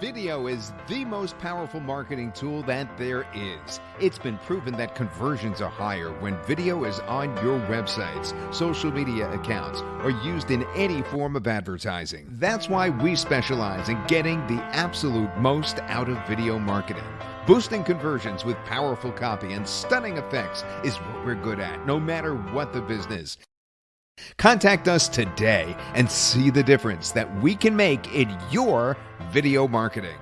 Video is the most powerful marketing tool that there is. It's been proven that conversions are higher when video is on your websites, social media accounts, or used in any form of advertising. That's why we specialize in getting the absolute most out of video marketing. Boosting conversions with powerful copy and stunning effects is what we're good at, no matter what the business. Contact us today and see the difference that we can make in your video marketing.